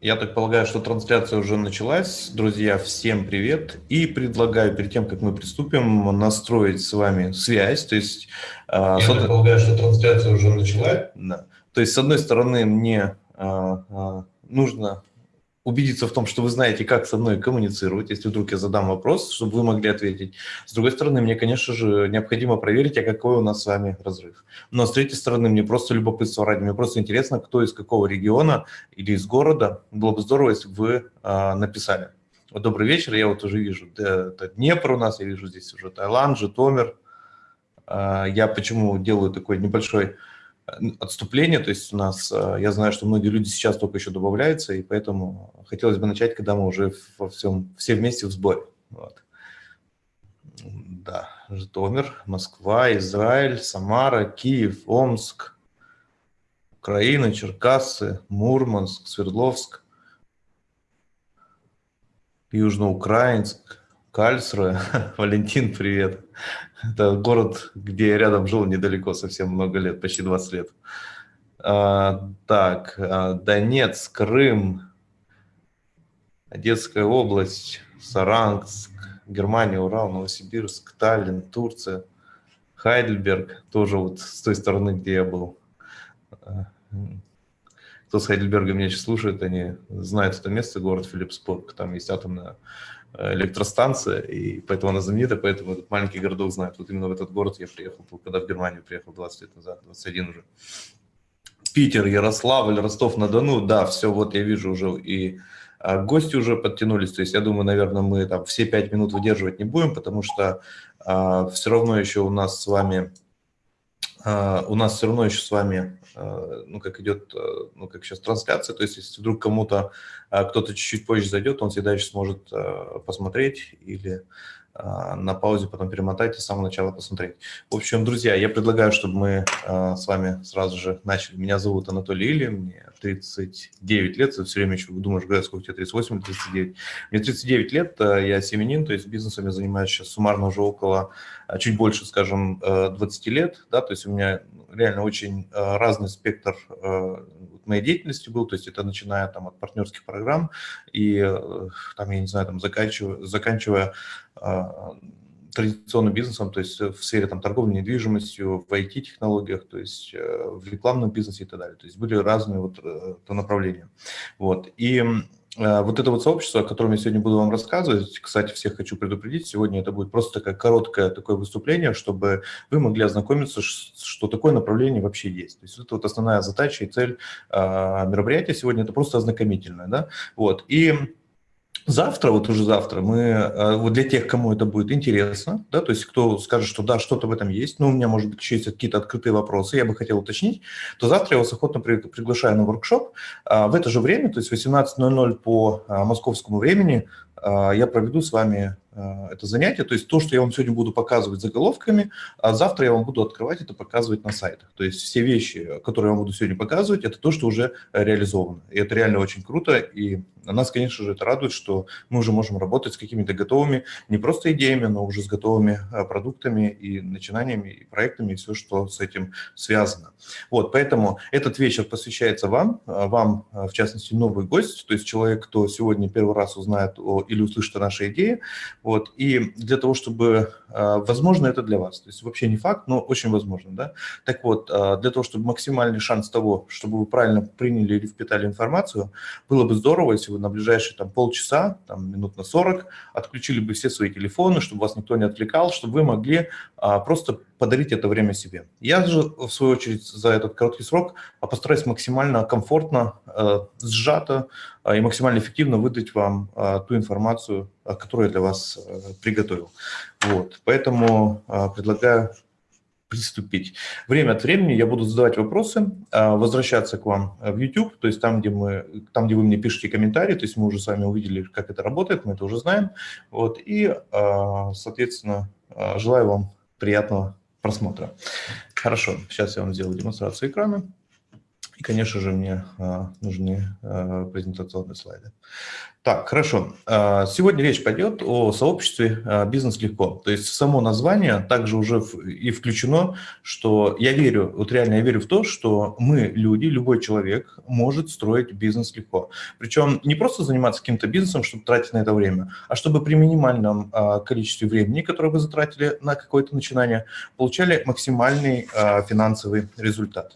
Я так полагаю, что трансляция уже началась. Друзья, всем привет. И предлагаю перед тем, как мы приступим, настроить с вами связь. То есть, Я с... так полагаю, что трансляция уже началась. Да. То есть, с одной стороны, мне а, а, нужно убедиться в том, что вы знаете, как со мной коммуницировать, если вдруг я задам вопрос, чтобы вы могли ответить. С другой стороны, мне, конечно же, необходимо проверить, а какой у нас с вами разрыв. Но с третьей стороны, мне просто любопытство ради, мне просто интересно, кто из какого региона или из города. Было бы здорово, если бы вы а, написали. Вот добрый вечер, я вот уже вижу, это Днепр у нас, я вижу здесь уже Таиланд, Житомир. А, я почему делаю такой небольшой отступление, то есть у нас, э, я знаю, что многие люди сейчас только еще добавляются, и поэтому хотелось бы начать, когда мы уже во всем, все вместе в сборе. Вот. Да, Житомир, Москва, Израиль, Самара, Киев, Омск, Украина, Черкассы, Мурманск, Свердловск, Южноукраинск, Кальсруэ. Валентин, привет. Это город, где я рядом жил недалеко, совсем много лет, почти 20 лет. А, так, а, Донецк, Крым, Одесская область, Саранск, Германия, Урал, Новосибирск, Таллин, Турция, Хайдельберг, тоже вот с той стороны, где я был. А, кто с Хайдельберга меня сейчас слушает, они знают это место, город Филиппсбург, там есть атомная электростанция, и поэтому она знаменита, поэтому этот маленький городок знает. Вот именно в этот город я приехал, когда в Германию приехал 20 лет назад, 21 уже. Питер, Ярославль, Ростов-на-Дону, да, все, вот я вижу уже и а, гости уже подтянулись, то есть я думаю, наверное, мы там все пять минут выдерживать не будем, потому что а, все равно еще у нас с вами, у нас все равно еще с вами Э, ну, как идет, э, ну, как сейчас трансляция, то есть если вдруг кому-то, кто-то чуть-чуть позже зайдет, он всегда еще сможет посмотреть или на паузе потом перемотать и с самого начала посмотреть. В общем, друзья, я предлагаю, чтобы мы с вами сразу же начали. Меня зовут Анатолий Или, мне 39 лет, все время еще думаешь, говорят, сколько тебе, 38 или 39. Мне 39 лет, я семенин, то есть бизнесом я занимаюсь сейчас суммарно уже около, чуть больше, скажем, 20 лет, да, то есть у меня реально очень э, разный спектр э, моей деятельности был, то есть это начиная там от партнерских программ и э, там, я не знаю, там заканчивая, заканчивая традиционным бизнесом, то есть в сфере там, торговли недвижимостью, в IT-технологиях, то есть в рекламном бизнесе и так далее. То есть были разные вот направления. Вот. И Э, вот это вот сообщество, о котором я сегодня буду вам рассказывать, кстати, всех хочу предупредить, сегодня это будет просто такое короткое такое выступление, чтобы вы могли ознакомиться, что такое направление вообще есть. То есть это вот основная задача и цель а, мероприятия сегодня, это просто ознакомительное. Да? Вот. И Завтра, вот уже завтра, мы, э, вот для тех, кому это будет интересно, да, то есть кто скажет, что да, что-то в этом есть, но у меня, может быть, еще есть какие-то открытые вопросы, я бы хотел уточнить, то завтра я вас охотно приглашаю на воркшоп. А, в это же время, то есть 18.00 по а, московскому времени, а, я проведу с вами а, это занятие. То есть то, что я вам сегодня буду показывать заголовками, а завтра я вам буду открывать это, показывать на сайтах. То есть все вещи, которые я вам буду сегодня показывать, это то, что уже реализовано. И это реально очень круто. И нас, конечно же, это радует, что мы уже можем работать с какими-то готовыми, не просто идеями, но уже с готовыми а, продуктами и начинаниями, и проектами, и все, что с этим связано. Вот, поэтому этот вечер посвящается вам, вам, в частности, новый гость, то есть человек, кто сегодня первый раз узнает о или услышат о нашей идее. Вот. И для того, чтобы, а, возможно, это для вас. То есть вообще не факт, но очень возможно. Да? Так вот, а, для того, чтобы максимальный шанс того, чтобы вы правильно приняли или впитали информацию, было бы здорово, если вы на ближайшие там, полчаса, там, минут на 40, отключили бы все свои телефоны, чтобы вас никто не отвлекал, чтобы вы могли а, просто подарить это время себе. Я же, в свою очередь, за этот короткий срок постараюсь максимально комфортно, сжато и максимально эффективно выдать вам ту информацию, которую я для вас приготовил. Вот. Поэтому предлагаю приступить. Время от времени я буду задавать вопросы, возвращаться к вам в YouTube, то есть там, где, мы, там, где вы мне пишете комментарии, то есть мы уже с вами увидели, как это работает, мы это уже знаем. Вот, и, соответственно, желаю вам приятного просмотра. Хорошо, сейчас я вам сделаю демонстрацию экрана. И, конечно же, мне нужны презентационные слайды. Так, хорошо. А, сегодня речь пойдет о сообществе а, «Бизнес легко». То есть само название также уже и включено, что я верю, вот реально я верю в то, что мы, люди, любой человек может строить бизнес легко. Причем не просто заниматься каким-то бизнесом, чтобы тратить на это время, а чтобы при минимальном а, количестве времени, которое вы затратили на какое-то начинание, получали максимальный финансовый результат.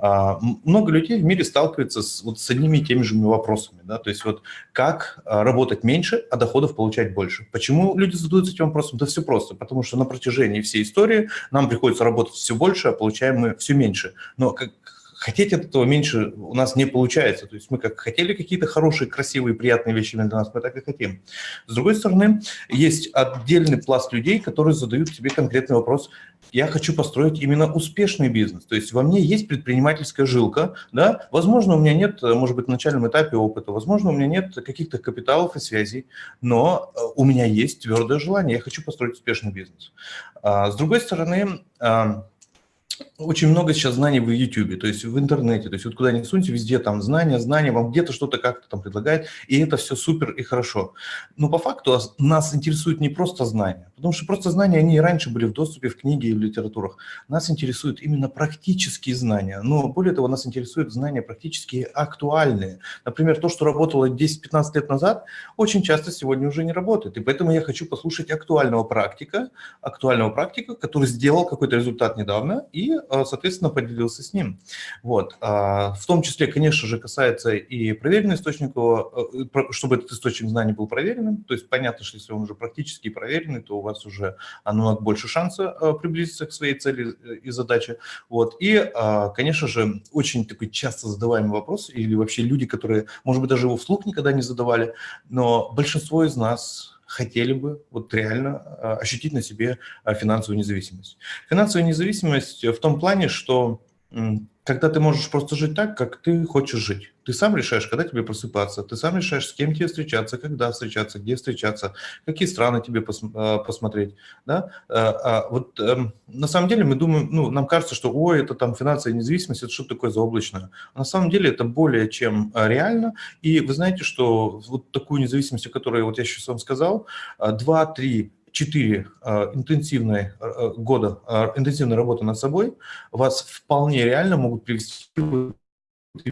А, много людей в мире сталкиваются с, вот, с одними и теми же вопросами. Да? То есть вот как а, работать меньше, а доходов получать больше. Почему люди задаются этим вопросом? Да все просто. Потому что на протяжении всей истории нам приходится работать все больше, а получаем мы все меньше. Но как, хотеть этого меньше у нас не получается. То есть мы как хотели какие-то хорошие, красивые, приятные вещи для нас, мы так и хотим. С другой стороны, есть отдельный пласт людей, которые задают себе конкретный вопрос. Я хочу построить именно успешный бизнес. То есть во мне есть предпринимательская жилка. Да? Возможно, у меня нет, может быть, на начальном этапе опыта, возможно, у меня нет каких-то капиталов и связей, но э, у меня есть твердое желание, я хочу построить успешный бизнес. А, с другой стороны, очень много сейчас знаний в YouTube, то есть в интернете, то есть вот куда ни суньте, везде там знания, знания, вам где-то что-то как-то там предлагает, и это все супер и хорошо. Но по факту нас интересует не просто знания, потому что просто знания, они и раньше были в доступе в книге и в литературах. Нас интересуют именно практические знания, но более того, нас интересуют знания практически актуальные. Например, то, что работало 10-15 лет назад, очень часто сегодня уже не работает, и поэтому я хочу послушать актуального практика, актуального практика, который сделал какой-то результат недавно и а, соответственно, поделился с ним. Вот. А, в том числе, конечно же, касается и проверенного источника, э, чтобы этот источник знаний был проверенным. То есть понятно, что если он уже практически проверенный, то у вас уже намного больше шанса а, приблизиться к своей цели э, и задаче. Вот. И, конечно же, очень такой часто задаваемый вопрос, или вообще люди, которые, может быть, даже его вслух никогда не задавали, но большинство из нас хотели бы вот реально а, ощутить на себе а, финансовую независимость. Финансовая независимость в том плане, что когда ты можешь просто жить так, как ты хочешь жить. Ты сам решаешь, когда тебе просыпаться, ты сам решаешь, с кем тебе встречаться, когда встречаться, где встречаться, какие страны тебе пос, а, посмотреть. Да? А, а, вот эм, на самом деле мы думаем, ну, нам кажется, что ой, это там финансовая независимость, это что такое заоблачное. На самом деле это более чем реально. И вы знаете, что вот такую независимость, о которой вот я сейчас вам сказал, 2-3 4 а, интенсивные а, года а, интенсивной работы над собой вас вполне реально могут привести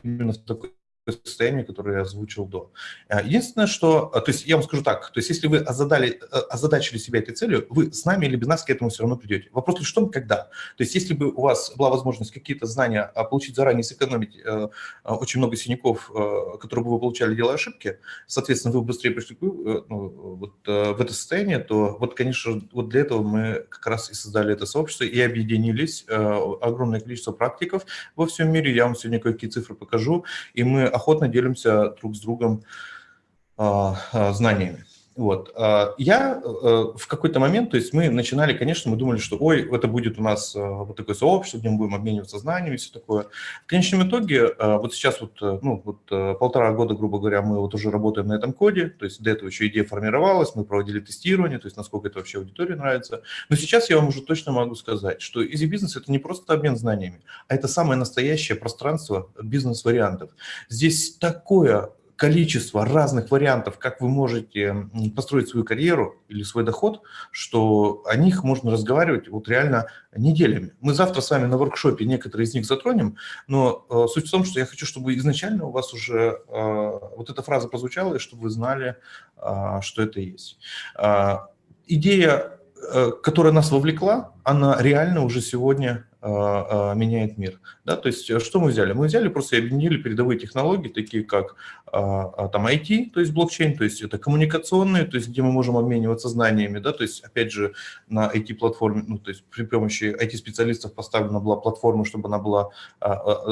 именно в такой состояние, которое я озвучил до. Э, единственное, что, э, то есть я вам скажу так, то есть если вы озадали, э, озадачили себя этой целью, вы с нами или без нас к этому все равно придете. Вопрос лишь в том, когда. То есть если бы у вас была возможность какие-то знания получить заранее, сэкономить очень много синяков, которые бы вы получали, делая ошибки, соответственно, вы быстрее пришли ну, вот, в это состояние, то вот, конечно, вот для этого мы как раз и создали это сообщество и объединились, огромное количество практиков во всем мире, я вам сегодня какие цифры покажу, и мы охотно делимся друг с другом а, а, знаниями. Вот. А, я э, в какой-то момент, то есть мы начинали, конечно, мы думали, что ой, это будет у нас э, вот такое сообщество, где мы будем обмениваться знаниями и все такое. В конечном итоге, э, вот сейчас вот, ну, вот полтора года, грубо говоря, мы вот уже работаем на этом коде, то есть до этого еще идея формировалась, мы проводили тестирование, то есть насколько это вообще аудитории нравится. Но сейчас я вам уже точно могу сказать, что Easy Business – это не просто обмен знаниями, а это самое настоящее пространство бизнес-вариантов. Здесь такое количество разных вариантов, как вы можете построить свою карьеру или свой доход, что о них можно разговаривать вот реально неделями. Мы завтра с вами на воркшопе некоторые из них затронем, но э, суть в том, что я хочу, чтобы изначально у вас уже э, вот эта фраза прозвучала, и чтобы вы знали, э, что это есть. Э, идея, э, которая нас вовлекла, она реально уже сегодня а, а, меняет мир. Да? То есть э, что мы взяли? Мы взяли просто объединили передовые технологии, такие как а, там IT, то есть блокчейн, то есть это коммуникационные, то есть где мы можем обмениваться знаниями, да, то есть опять же на IT-платформе, ну то есть при помощи IT-специалистов поставлена была платформа, чтобы она была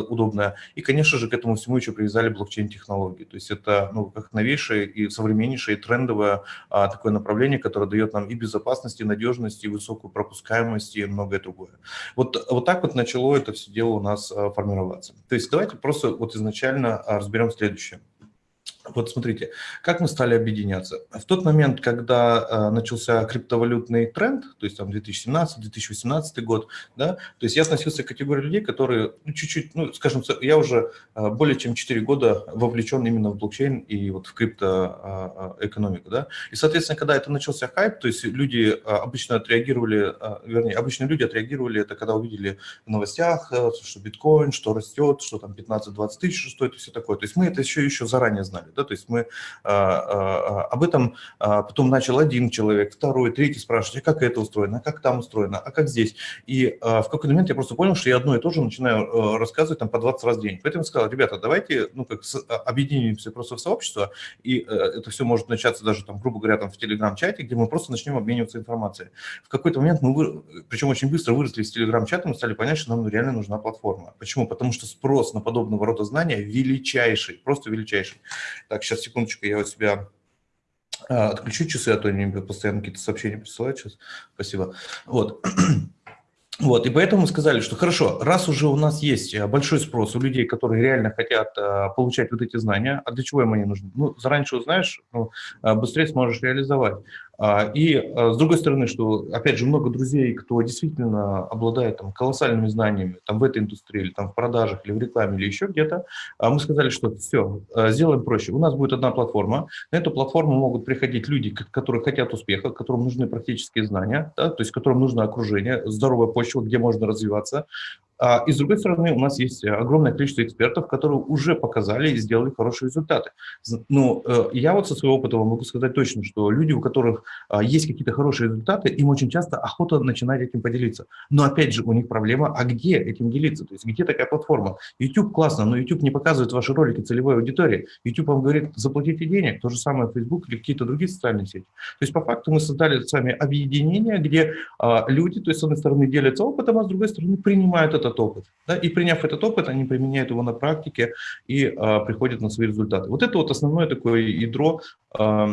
удобная. И, конечно же, к этому всему еще привязали блокчейн-технологии. То есть это ну, как новейшее и современнейшее, и трендовое такое направление, которое дает нам и безопасность, и надежность, и высокую пропускаемость, и многое другое. Вот, вот так вот начало это все дело у нас а, формироваться. То есть давайте просто вот изначально а, разберем следующее. Вот смотрите, как мы стали объединяться. В тот момент, когда э, начался криптовалютный тренд, то есть там 2017-2018 год, да, то есть я относился к категории людей, которые ну, чуть-чуть, ну, скажем, я уже э, более чем 4 года вовлечен именно в блокчейн и вот в криптоэкономику, да, и, соответственно, когда это начался хайп, то есть люди э, обычно отреагировали, э, вернее, обычно люди отреагировали это, когда увидели в новостях, э, что биткоин, что растет, что там 15-20 тысяч стоит и все такое, то есть мы это еще, еще заранее знали да, то есть мы а, а, об этом а, потом начал один человек, второй, третий спрашивать, а как это устроено, а как там устроено, а как здесь. И в какой-то момент я просто понял, что я одно и то же начинаю рассказывать там по 20 раз в день. Поэтому я сказал, ребята, давайте, ну, как объединимся просто в сообщество, и это все может начаться даже, там, грубо говоря, там в телеграм-чате, где мы просто начнем обмениваться информацией. В какой-то момент мы, причем очень быстро выросли из телеграм-чата, мы стали понять, что нам реально нужна платформа. Почему? Потому что спрос на подобного рода знания величайший, просто величайший. Так, сейчас, секундочку, я у себя а, отключу часы, а то они постоянно какие-то сообщения присылают сейчас. Спасибо. Вот. Вот, и поэтому мы сказали, что хорошо, раз уже у нас есть э, большой спрос у людей, которые реально хотят э, получать вот эти знания, а для чего им они нужны? Ну, заранее узнаешь, ну, э, быстрее сможешь реализовать. А, и а, с другой стороны, что, опять же, много друзей, кто действительно обладает там, колоссальными знаниями там, в этой индустрии, или там, в продажах, или в рекламе, или еще где-то, а мы сказали, что все, сделаем проще. У нас будет одна платформа. На эту платформу могут приходить люди, которые хотят успеха, которым нужны практические знания, да, то есть которым нужно окружение, здоровая почва, где можно развиваться. А, и с другой стороны, у нас есть огромное количество экспертов, которые уже показали и сделали хорошие результаты. Ну, э, я вот со своего опыта могу сказать точно, что люди, у которых а, есть какие-то хорошие результаты, им очень часто охота начинать этим поделиться. Но опять же, у них проблема, а где этим делиться? То есть где такая платформа? YouTube классно, но YouTube не показывает ваши ролики целевой аудитории. YouTube вам говорит, заплатите денег, то же самое Facebook или какие-то другие социальные сети. То есть по факту мы создали с вами объединение, где а, люди, то есть с одной стороны делятся опытом, а с другой стороны принимают этот опыт. Да? И приняв этот опыт, они применяют его на практике и а, приходят на свои результаты. Вот это вот основное такое ядро, а,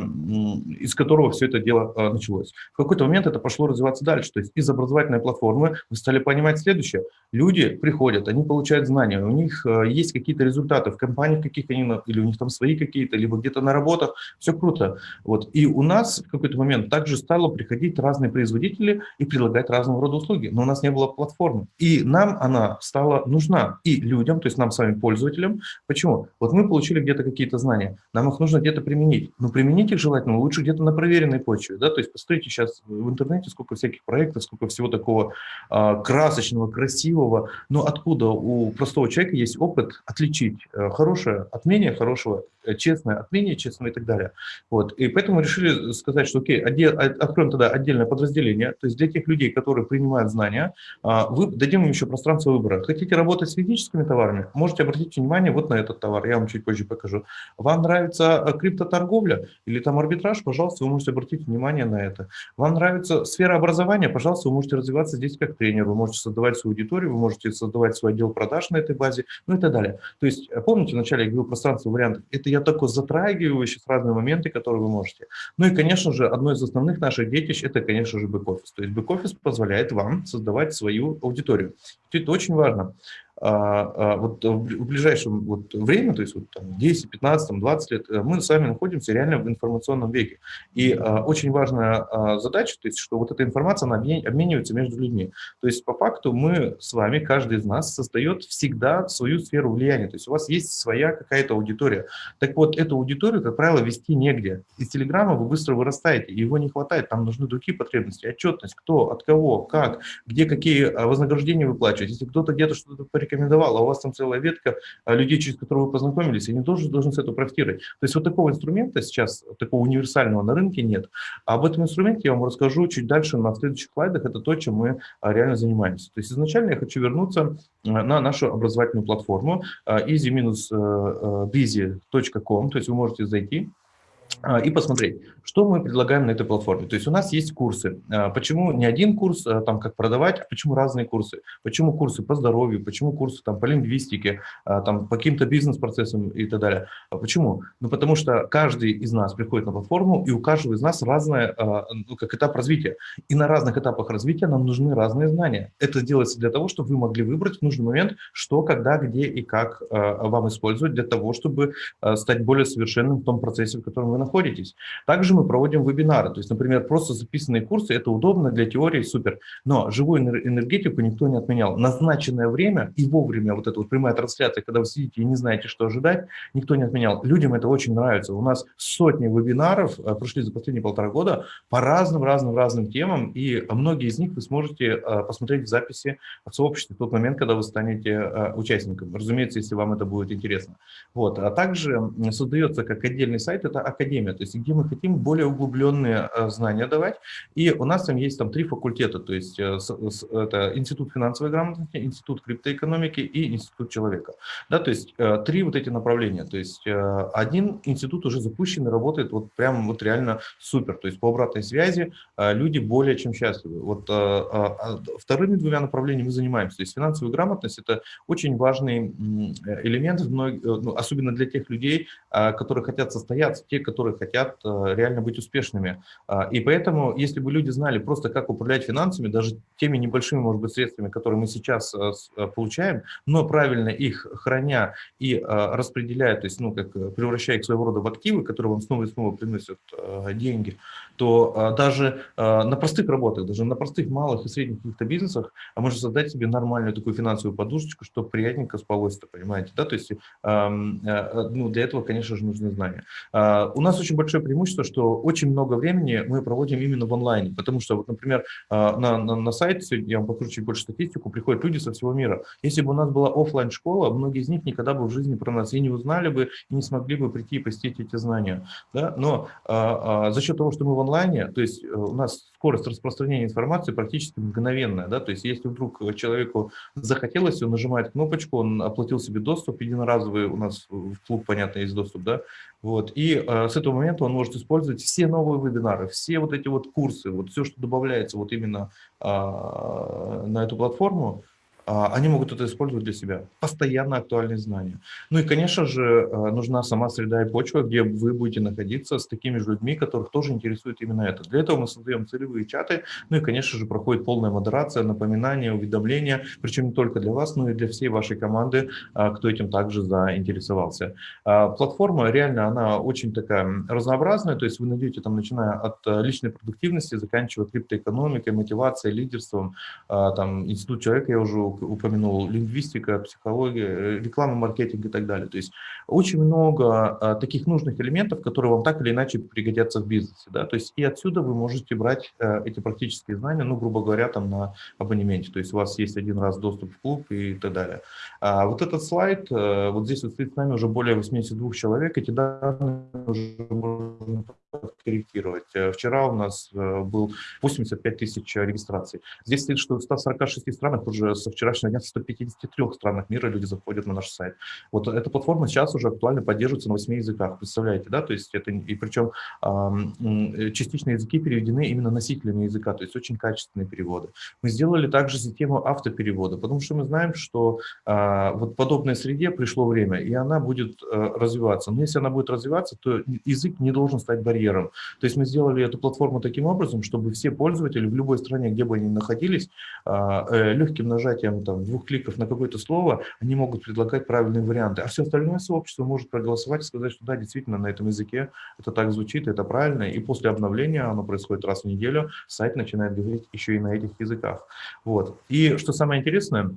из которого все это дело а, началось. В какой-то момент это пошло развиваться дальше. То есть из образовательной платформы вы стали понимать следующее. Люди приходят, они получают знания, у них а, есть какие-то результаты в компаниях, каких они, или у них там свои какие-то, либо где-то на работах. Все круто. Вот. И у нас в какой-то момент также стало приходить разные производители и предлагать разного рода услуги. Но у нас не было платформы. И нам она стала нужна и людям, то есть нам с вами, пользователям. Почему? Вот мы получили где-то какие-то знания, нам их нужно где-то применить. Но применить их желательно лучше где-то на проверенной почве. Да? То есть посмотрите сейчас в интернете, сколько всяких проектов, сколько всего такого а, красочного, красивого. Но откуда у простого человека есть опыт отличить а, хорошее от менее хорошего, э, честное от менее честного и так далее. Вот. И поэтому решили сказать, что окей, отдел, откроем тогда отдельное подразделение, то есть для тех людей, которые принимают знания, а, вы, дадим им еще пространство выбора. Хотите работать с физическими товарами, можете обратить внимание вот на этот товар, я вам чуть позже покажу. Вам нравится э, криптоторговля или там арбитраж, пожалуйста, вы можете обратить внимание на это. Вам нравится сфера образования, пожалуйста, вы можете развиваться здесь как тренер, вы можете создавать свою аудиторию, вы можете создавать свой отдел продаж на этой базе, ну и так далее. То есть, э, помните, вначале я говорил пространство вариантов, это я только затрагиваю сейчас разные моменты, которые вы можете. Ну и, конечно же, одно из основных наших детищ – это, конечно же, бэк-офис. То есть бэк-офис позволяет вам создавать свою аудиторию. Это очень важно. А, а, вот в ближайшем вот время, то есть вот там 10, 15, 20 лет, э, мы с вами находимся реально в информационном веке. И а, очень важная задача, то есть что вот эта информация, она обменивается между людьми. То есть по факту мы с вами, каждый из нас создает всегда свою сферу влияния. То есть у вас есть своя какая-то аудитория. Так вот, эту аудиторию, как правило, вести негде. Из Телеграма вы быстро вырастаете, его не хватает, там нужны другие потребности, отчетность, кто, от кого, как, где какие вознаграждения выплачивать. Если кто-то где-то что-то порекомендовал, а у вас там целая ветка а, людей, через которых вы познакомились, они тоже должны с этого профитировать. То есть вот такого инструмента сейчас, такого универсального на рынке нет. А об этом инструменте я вам расскажу чуть дальше на следующих слайдах. Это то, чем мы а, реально занимаемся. То есть изначально я хочу вернуться на нашу образовательную платформу easy-busy.com, то есть вы можете зайти и посмотреть, что мы предлагаем на этой платформе. То есть у нас есть курсы. А, почему не один курс, а, там, как продавать, а почему разные курсы? Почему курсы по здоровью, почему курсы там, по лингвистике, там, по каким-то бизнес-процессам и так далее. Почему? Ну, потому что каждый из нас приходит на платформу, и у каждого из нас разная, ну, как этап развития. И на разных этапах развития нам нужны разные знания. Это делается для того, чтобы вы могли выбрать в нужный момент, что, когда, где и как вам использовать для того, чтобы стать более совершенным в том процессе, в котором вы находитесь находитесь. Также мы проводим вебинары, то есть, например, просто записанные курсы, это удобно для теории, супер, но живую энергетику никто не отменял. Назначенное время и вовремя вот эта вот прямая трансляция, когда вы сидите и не знаете, что ожидать, никто не отменял. Людям это очень нравится. У нас сотни вебинаров э, прошли за последние полтора года по разным-разным-разным темам, и многие из них вы сможете э, посмотреть в записи в сообществе в тот момент, когда вы станете э, участником. Разумеется, если вам это будет интересно. Вот. А также создается как отдельный сайт, это Академия академия, то есть где мы хотим более углубленные э, знания давать. И у нас там есть там три факультета, то есть э, это Институт финансовой грамотности, Институт криптоэкономики и Институт человека. Да, то есть э, три вот эти направления. То есть один институт уже запущен и работает вот прям вот реально супер. То есть по обратной связи люди более чем счастливы. Вот а вторыми двумя направлениями мы занимаемся. То есть финансовая грамотность – это очень важный элемент, ну, особенно для тех людей, которые хотят состояться, те, которые которые хотят э, реально быть успешными. А, и поэтому, если бы люди знали просто, как управлять финансами, даже теми небольшими, может быть, средствами, которые мы сейчас э, э, получаем, но правильно их храня и распределяя, то есть, ну, как превращая их своего рода в активы, которые вам снова и снова приносят деньги, то даже на простых работах, даже на простых малых и средних каких-то бизнесах можно создать себе нормальную такую финансовую подушечку, чтобы приятненько спалось-то, понимаете, да, то есть ну, для этого, конечно же, нужны знания. А, у нас очень большое преимущество, что очень много времени мы проводим именно в онлайне, потому что, вот, например, а, на, на, на сайте, я вам покажу чуть больше статистику, приходят люди со всего мира. Если бы у нас была офлайн школа многие из них никогда бы в жизни про нас и не узнали бы, и не смогли бы прийти и посетить эти знания. Да? Но а, а, за счет того, что мы в онлайне, то есть э, у нас скорость распространения информации практически мгновенная. Да? То есть если вдруг человеку захотелось, он нажимает кнопочку, он оплатил себе доступ, единоразовый у нас в клуб, понятно, есть доступ, да, вот, и э, с этого момента он может использовать все новые вебинары, все вот эти вот курсы, вот все, что добавляется вот именно э, на эту платформу, они могут это использовать для себя. Постоянно актуальные знания. Ну и, конечно же, а, нужна сама среда и почва, где вы будете находиться с такими же людьми, которых тоже интересует именно это. Для этого мы создаем целевые чаты, ну и, конечно же, проходит полная модерация, напоминания, уведомления, причем не только для вас, но и для всей вашей команды, а, кто этим также заинтересовался. Платформа реально, она очень такая разнообразная, то есть вы найдете там, начиная от личной продуктивности, заканчивая криптоэкономикой, мотивацией, лидерством, там, институт человека я уже упомянул, лингвистика, психология, э, реклама, маркетинг и так далее. То есть очень много а, таких нужных элементов, которые вам так или иначе пригодятся в бизнесе. Да? То есть и отсюда вы можете брать а, эти практические знания, ну, грубо говоря, там на абонементе. То есть у вас есть один раз доступ в клуб и так далее. А вот этот слайд, а, вот здесь вот стоит с нами уже более 82 человек, эти данные уже можно корректировать. Э, вчера у нас э, был 85 тысяч регистраций. Здесь стоит, что в 146 странах уже со вчерашнего дня в 153 странах мира люди заходят на наш сайт. Вот эта платформа сейчас уже актуально поддерживается на 8 языках, представляете, да, то есть это, и причем э, частичные языки переведены именно носителями языка, то есть очень качественные переводы. Мы сделали также систему автоперевода, потому что мы знаем, что а, вот подобной среде пришло время, и она будет развиваться. Но если она будет развиваться, то язык не должен стать барьером. То есть мы сделали эту платформу таким образом, чтобы все пользователи в любой стране, где бы они находились, а, э, легким нажатием там, двух кликов на какое-то слово, они могут предлагать правильные варианты. А все остальное сообщество может проголосовать и сказать, что да, действительно, на этом языке это так звучит, это правильно. И после обновления, оно происходит раз в неделю, сайт начинает говорить еще и на этих языках. Вот. И что самое интересное,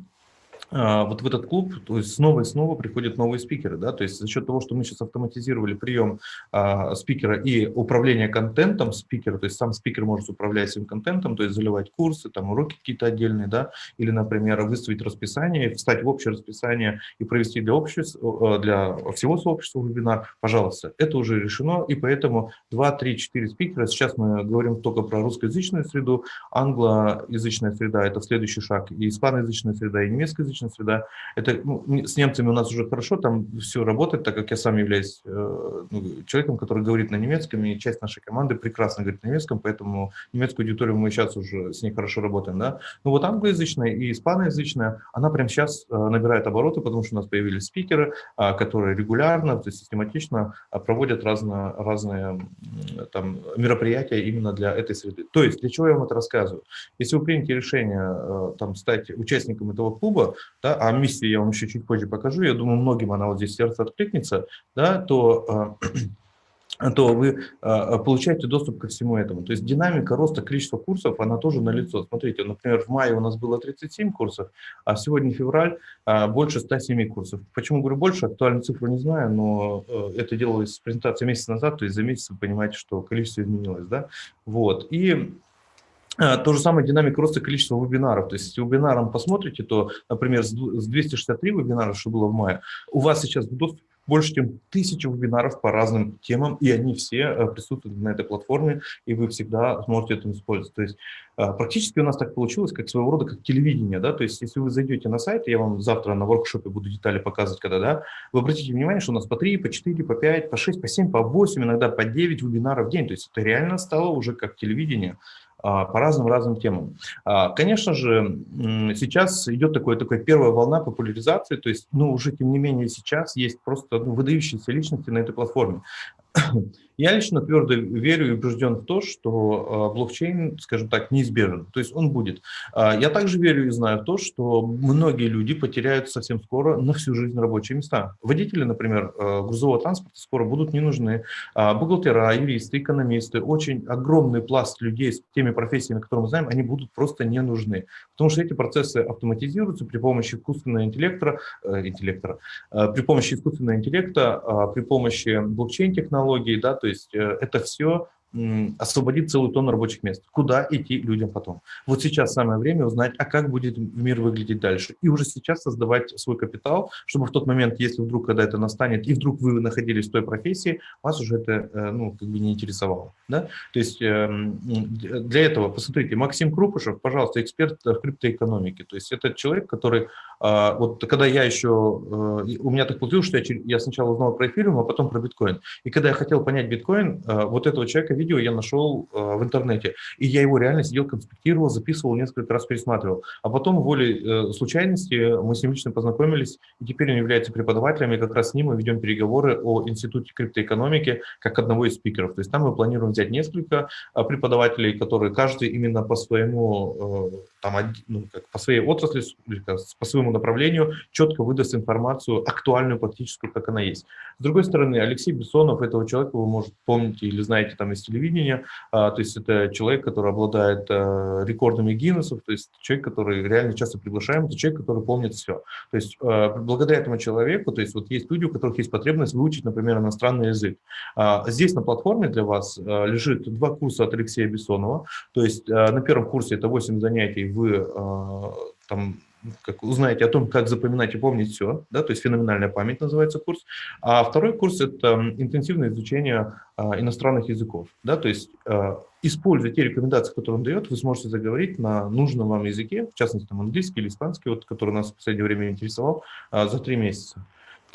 вот в этот клуб то есть снова и снова приходят новые спикеры. Да? То есть за счет того, что мы сейчас автоматизировали прием а, спикера и управление контентом спикера, то есть сам спикер может управлять своим контентом, то есть заливать курсы, там уроки какие-то отдельные, да? или, например, выставить расписание, встать в общее расписание и провести для, общества, для всего сообщества вебинар, пожалуйста, это уже решено, и поэтому 2, 3, 4 спикера, сейчас мы говорим только про русскоязычную среду, англоязычная среда – это следующий шаг, и испаноязычная среда, и немецкоязычная отличная среда. Это, ну, с немцами у нас уже хорошо, там все работает, так как я сам являюсь э, ну, человеком, который говорит на немецком, и часть нашей команды прекрасно говорит на немецком, поэтому немецкую аудиторию мы сейчас уже с ней хорошо работаем. Да? Но вот англоязычная и испаноязычная, она прямо сейчас э, набирает обороты, потому что у нас появились спикеры, э, которые регулярно, то есть систематично э, проводят разно, разные там, мероприятия именно для этой среды. То есть, для чего я вам это рассказываю? Если вы примете решение э, там, стать участником этого клуба, да, а миссию я вам еще чуть позже покажу, я думаю, многим она вот здесь сердце откликнется, да, то э, то вы э, получаете доступ ко всему этому. То есть динамика роста количества курсов, она тоже налицо. Смотрите, например, в мае у нас было 37 курсов, а сегодня февраль больше 107 курсов. Почему говорю больше, актуальную цифру не знаю, но это делалось с презентацией месяц назад, то есть за месяц вы понимаете, что количество изменилось. Да? Вот. И а, то же самое динамика роста количества вебинаров. То есть, если вебинаром посмотрите, то, например, с 263 вебинаров, что было в мае, у вас сейчас в больше, чем тысячи вебинаров по разным темам, и они все э, присутствуют на этой платформе, и вы всегда сможете это использовать. То есть а, практически у нас так получилось, как своего рода, как телевидение, да, то есть если вы зайдете на сайт, я вам завтра на воркшопе буду детали показывать, когда, да, вы обратите внимание, что у нас по 3, по 4, по 5, по 6, по 7, по 8, иногда по 9 вебинаров в день, то есть это реально стало уже как телевидение, а, по разным-разным темам. А, конечно же, сейчас идет такое, такая первая волна популяризации, то есть, ну, уже тем не менее сейчас есть просто ну, выдающиеся личности на этой платформе. Я лично твердо верю и убежден в то, что а, блокчейн, скажем так, неизбежен, то есть он будет. А, я также верю и знаю в то, что многие люди потеряют совсем скоро на всю жизнь рабочие места. Водители, например, а, грузового транспорта скоро будут не нужны, бухгалтера, юристы, экономисты, очень огромный пласт людей с теми профессиями, которые мы знаем, они будут просто не нужны, потому что эти процессы автоматизируются при помощи искусственного интеллекта, э, интеллекта при помощи искусственного интеллекта, при помощи блокчейн-технологий, да, то есть э, это все освободит целую тонну рабочих мест. Куда идти людям потом? Вот сейчас самое время узнать, а как будет мир выглядеть дальше. И уже сейчас создавать свой капитал, чтобы в тот момент, если вдруг, когда это настанет, и вдруг вы находились в той профессии, вас уже это э, ну, как бы не интересовало. Да? То есть эм, для этого, посмотрите, Максим Крупышев, пожалуйста, эксперт в криптоэкономике. То есть это человек, который, а, вот когда я еще, э, у меня так получилось, что я, сначала узнал про эфириум, а потом про биткоин. И когда я хотел понять биткоин, э, вот этого человека видео я нашел э, в интернете, и я его реально сидел, конспектировал, записывал, несколько раз пересматривал. А потом, волей э, случайности, мы с ним лично познакомились, и теперь он является преподавателем, и как раз с ним мы ведем переговоры о Институте криптоэкономики как одного из спикеров. То есть там мы планируем взять несколько э, преподавателей, которые каждый именно по своему, там, ну, как, по своей отрасли, по своему направлению четко выдаст информацию актуальную, практическую, как она есть. С другой стороны, Алексей Бессонов, этого человека вы, может, помните или знаете там из телевидения, а, то есть это человек, который обладает а, рекордами Гиннесов, то есть человек, который реально часто приглашаем, это человек, который помнит все. То есть а, благодаря этому человеку, то есть вот есть люди, у которых есть потребность выучить, например, иностранный язык. Здесь на платформе для вас лежит два курса от Алексея Бессонова, то есть на первом курсе это 8 занятий, вы там как узнаете о том, как запоминать и помнить все, да, то есть феноменальная память называется курс. А второй курс – это интенсивное изучение а, иностранных языков, да, то есть а, используя те рекомендации, которые он дает, вы сможете заговорить на нужном вам языке, в частности, там, английский или испанский, вот, который нас в последнее время интересовал, а, за три месяца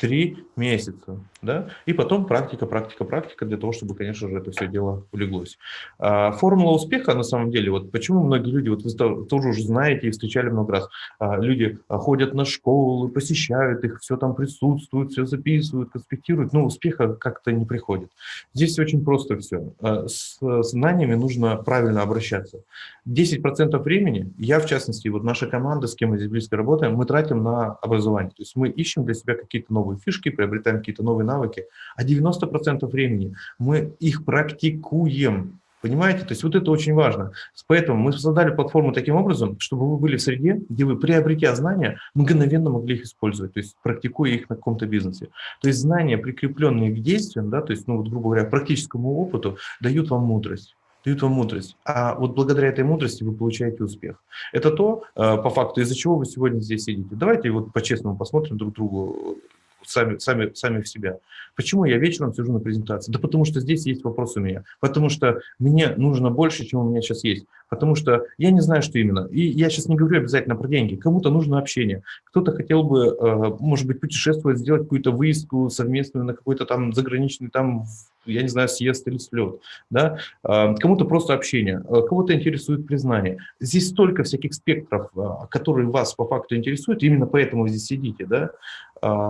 три месяца, да, и потом практика, практика, практика для того, чтобы, конечно же, это все дело улеглось. А, формула успеха, на самом деле, вот почему многие люди, вот вы тоже уже знаете и встречали много раз, а, люди ходят на школы, посещают их, все там присутствуют, все записывают, конспектируют, но успеха как-то не приходит. Здесь очень просто все. А, с знаниями нужно правильно обращаться. 10% времени, я в частности, вот наша команда, с кем мы здесь близко работаем, мы тратим на образование. То есть мы ищем для себя какие-то новые новые фишки, приобретаем какие-то новые навыки, а 90% времени мы их практикуем. Понимаете? То есть вот это очень важно. Поэтому мы создали платформу таким образом, чтобы вы были в среде, где вы, приобретя знания, мгновенно могли их использовать, то есть практикуя их на каком-то бизнесе. То есть знания, прикрепленные к действиям, да, то есть, ну, вот, грубо говоря, практическому опыту, дают вам мудрость дают вам мудрость. А вот благодаря этой мудрости вы получаете успех. Это то, э, по факту, из-за чего вы сегодня здесь сидите. Давайте вот по-честному посмотрим друг другу сами, сами, сами в себя. Почему я вечером сижу на презентации? Да потому что здесь есть вопрос у меня. Потому что мне нужно больше, чем у меня сейчас есть. Потому что я не знаю, что именно. И я сейчас не говорю обязательно про деньги. Кому-то нужно общение. Кто-то хотел бы, э, может быть, путешествовать, сделать какую-то выездку совместную на какой-то там заграничный, там, я не знаю, съезд или слет. Да? Э, кому-то просто общение, э, кого-то интересует признание. Здесь столько всяких спектров, которые вас по факту интересуют, именно поэтому вы здесь сидите, да?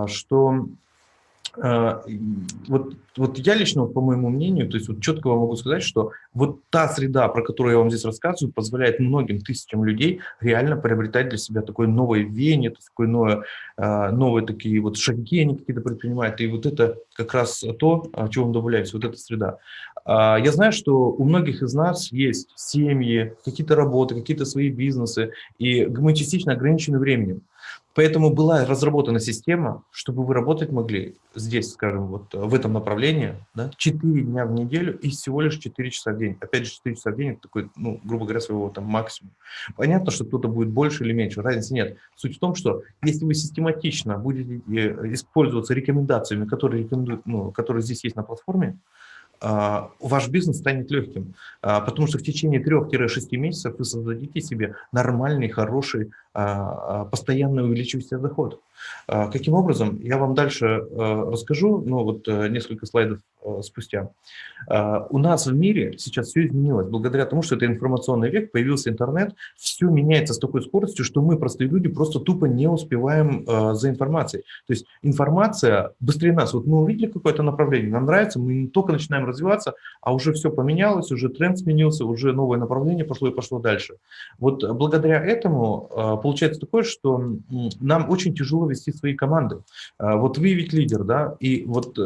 что вот, вот я лично, по моему мнению, то есть вот четко вам могу сказать, что вот та среда, про которую я вам здесь рассказываю, позволяет многим тысячам людей реально приобретать для себя такое новое веяние, такое новое, а, новые такие вот шаги они какие-то предпринимают, и вот это как раз то, чего вам добавляется, вот эта среда. А, я знаю, что у многих из нас есть семьи, какие-то работы, какие-то свои бизнесы, и мы частично ограничены временем. Поэтому была разработана система, чтобы вы работать могли здесь, скажем, вот в этом направлении, да, 4 дня в неделю и всего лишь 4 часа в день. Опять же, 4 часа в день – это такой, ну, грубо говоря, своего там максимум. Понятно, что кто-то будет больше или меньше, разницы нет. Суть в том, что если вы систематично будете э, использоваться рекомендациями, которые, рекомендуют, ну, которые здесь есть на платформе, а, ваш бизнес станет легким, а, потому что в течение 3-6 месяцев вы создадите себе нормальный, хороший, постоянно увеличивающийся доход. Каким образом? Я вам дальше расскажу, ну вот э, несколько слайдов Э, спустя. А, у нас в мире сейчас все изменилось. Благодаря тому, что это информационный век, появился интернет, все меняется с такой скоростью, что мы, простые люди, просто тупо не успеваем за информацией. То есть информация быстрее нас. Вот мы увидели какое-то направление, нам нравится, мы только начинаем развиваться, а уже все поменялось, уже тренд сменился, уже новое направление пошло и пошло дальше. Вот благодаря этому получается такое, что нам очень тяжело вести свои команды. Вот вы ведь лидер, да, и вот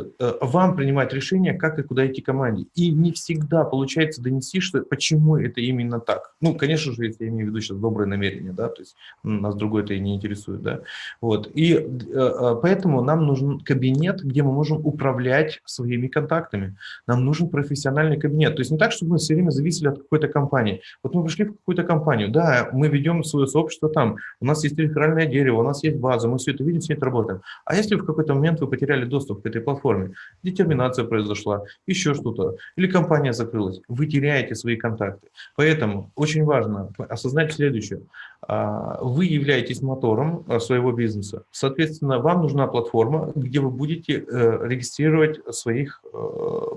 вам принимать решение, как и куда идти команде. И не всегда получается донести, что почему это именно так. Ну, конечно же, я имею в виду сейчас доброе намерение, да, то есть нас другое это и не интересует, да. Вот. И э, э, поэтому нам нужен кабинет, где мы можем управлять своими контактами. Нам нужен профессиональный кабинет. То есть не так, чтобы мы все время зависели от какой-то компании. Вот мы пришли в какую-то компанию, да, мы ведем свое сообщество там, у нас есть реферальное дерево, у нас есть база, мы все это видим, все это работаем. А если в какой-то момент вы потеряли доступ к этой платформе, детерминация произошла, еще что-то, или компания закрылась, вы теряете свои контакты. Поэтому очень важно осознать следующее. А, вы являетесь мотором а, своего бизнеса. Соответственно, вам нужна платформа, где вы будете э, регистрировать своих э,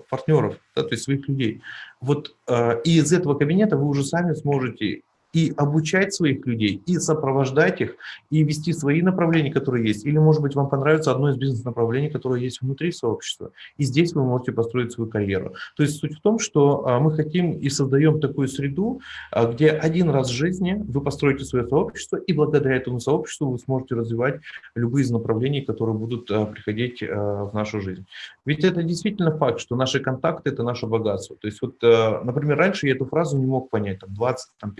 партнеров, да, то есть своих людей. Вот, э, и из этого кабинета вы уже сами сможете и обучать своих людей, и сопровождать их, и вести свои направления, которые есть. Или, может быть, вам понравится одно из бизнес-направлений, которое есть внутри сообщества. И здесь вы можете построить свою карьеру. То есть суть в том, что а, мы хотим и создаем такую среду, а, где один раз в жизни вы построите свое сообщество, и благодаря этому сообществу вы сможете развивать любые из направлений, которые будут а, приходить в нашу жизнь. Ведь это действительно факт, что наши контакты – это наше богатство. То есть, вот, например, раньше я эту фразу не мог понять, там, 20, там,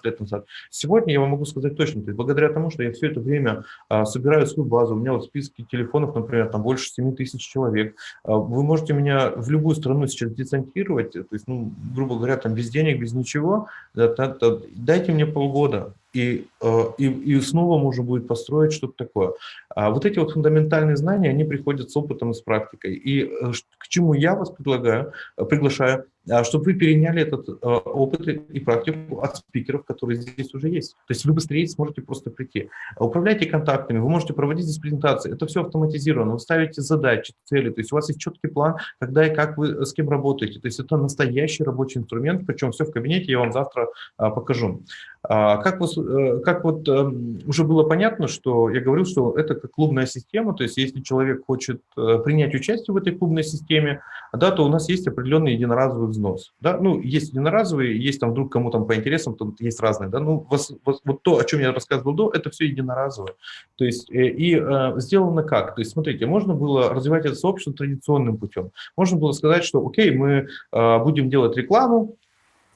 15 15 лет назад. Сегодня я вам могу сказать точно, то есть благодаря тому, что я все это время а, собираю свою базу, у меня вот в списке телефонов, например, там больше 7 тысяч человек, а, вы можете меня в любую страну сейчас десантировать, то есть, ну, грубо говоря, там без денег, без ничего, да, да, да, дайте мне полгода, и, э, и, и снова можно будет построить что-то такое. А вот эти вот фундаментальные знания, они приходят с опытом и с практикой. И э, к чему я вас предлагаю, приглашаю, а, чтобы вы переняли этот опыт и практику от спикеров, которые здесь уже есть. То есть вы быстрее сможете просто прийти. Управляйте контактами, вы можете проводить здесь презентации. Это все автоматизировано. Вы ставите задачи, цели. То есть у вас есть четкий план, когда и как вы с кем работаете. То есть это настоящий рабочий инструмент, причем все в кабинете, я вам завтра покажу. А как, вы, э, как вот эм, уже было понятно, что я говорил, что это как клубная система, то есть если человек хочет э, принять участие в этой клубной системе, да, то у нас есть определенный единоразовый взнос. Да? Ну, есть единоразовый, есть там вдруг кому там по интересам, там есть разные. Да? Ну, вас, вас, вот то, о чем я рассказывал до, это все единоразовое. То есть э, и э, сделано как? То есть смотрите, можно было развивать это сообщество традиционным путем. Можно было сказать, что окей, мы э, будем делать рекламу,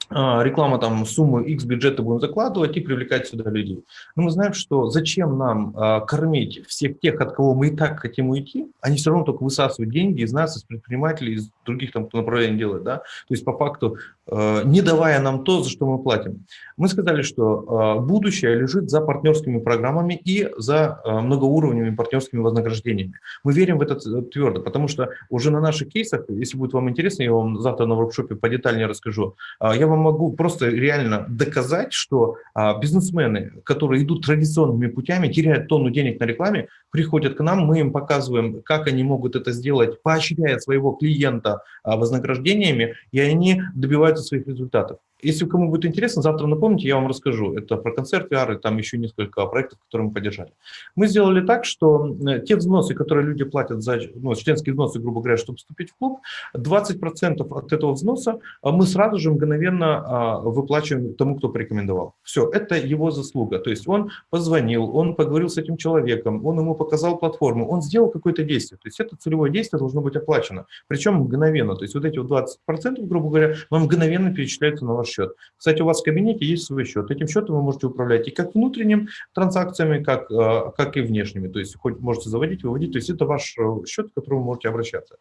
реклама там сумму X бюджета будем закладывать и привлекать сюда людей. Но мы знаем, что зачем нам а, кормить всех тех, от кого мы и так хотим уйти, они все равно только высасывают деньги из нас, из предпринимателей, из других там направлений делают, да, то есть по факту а, не давая нам то, за что мы платим. Мы сказали, что а, будущее лежит за партнерскими программами и за а, многоуровневыми партнерскими вознаграждениями. Мы верим в это твердо, потому что уже на наших кейсах, если будет вам интересно, я вам завтра на воркшопе подетальнее расскажу, я вам вам могу просто реально доказать, что а, бизнесмены, которые идут традиционными путями, теряют тонну денег на рекламе, приходят к нам, мы им показываем, как они могут это сделать, поощряя своего клиента а, вознаграждениями, и они добиваются своих результатов. Если кому будет интересно, завтра напомните, я вам расскажу. Это про концерт VR и там еще несколько проектов, которые мы поддержали. Мы сделали так, что э, те взносы, которые люди платят за ну, членские взносы, грубо говоря, чтобы вступить в клуб, 20% от этого взноса а, мы сразу же мгновенно а, выплачиваем тому, кто порекомендовал. Все, это его заслуга. То есть он позвонил, он поговорил с этим человеком, он ему показал платформу, он сделал какое-то действие. То есть это целевое действие должно быть оплачено. Причем мгновенно. То есть вот эти вот 20%, грубо говоря, вам мгновенно перечисляются на ваш счет. Кстати, у вас в кабинете есть свой счет. Этим счетом вы можете управлять и как внутренними транзакциями, как, э, как и внешними. То есть хоть можете заводить, выводить. То есть это ваш э, счет, к которому вы можете обращаться.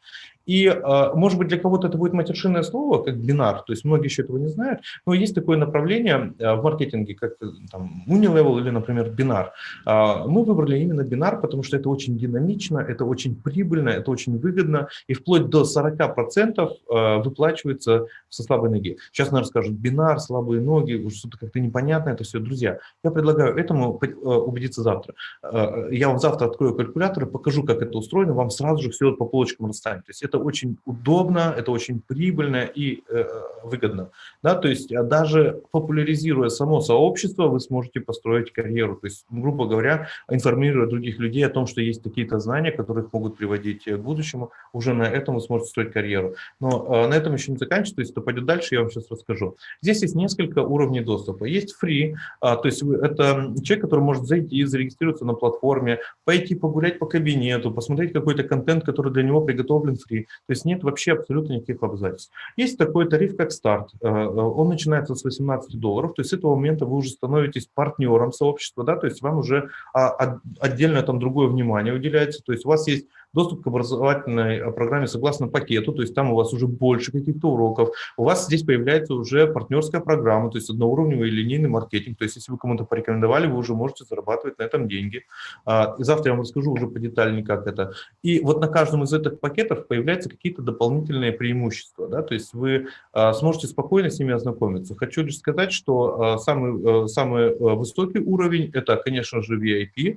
И, э, может быть, для кого-то это будет матершинное слово, как бинар. То есть многие еще этого не знают. Но есть такое направление в маркетинге, как там, Unilevel или, например, бинар. Мы выбрали именно бинар, потому что это очень динамично, это очень прибыльно, это очень выгодно. И вплоть до 40% выплачивается со слабой ноги. Сейчас, наверное, скажут, бинар, слабые ноги, что-то как-то непонятно это все. Друзья, я предлагаю этому э, убедиться завтра. Э, я вам завтра открою калькулятор и покажу, как это устроено, вам сразу же все по полочкам расставим. То есть это очень удобно, это очень прибыльно и э, выгодно. Да, то есть а даже популяризируя само сообщество, вы сможете построить карьеру. То есть, грубо говоря, информируя других людей о том, что есть какие-то знания, которые могут приводить к будущему, уже на этом вы сможете строить карьеру. Но на этом еще не заканчивается, то есть это пойдет дальше, я вам сейчас расскажу. Здесь есть несколько уровней доступа. Есть free, а, то есть это человек, который может зайти, зарегистрироваться на платформе, пойти погулять по кабинету, посмотреть какой-то контент, который для него приготовлен free. То есть нет вообще абсолютно никаких обязательств. Есть такой тариф, как старт. А, а, он начинается с 18 долларов, то есть с этого момента вы уже становитесь партнером сообщества, да, то есть вам уже отдельно там другое внимание уделяется, то есть у вас есть доступ к образовательной э, программе согласно пакету, то есть там у вас уже больше каких-то уроков, у вас здесь появляется уже партнерская программа, то есть одноуровневый линейный маркетинг, то есть если вы кому-то порекомендовали, вы уже можете зарабатывать на этом деньги. А, и завтра я вам расскажу уже подетальнее, как это. И вот на каждом из этих пакетов появляются какие-то дополнительные преимущества, да, то есть вы а, сможете спокойно с ними ознакомиться. Хочу лишь сказать, что а, самый, самый высокий уровень – это, конечно же, VIP.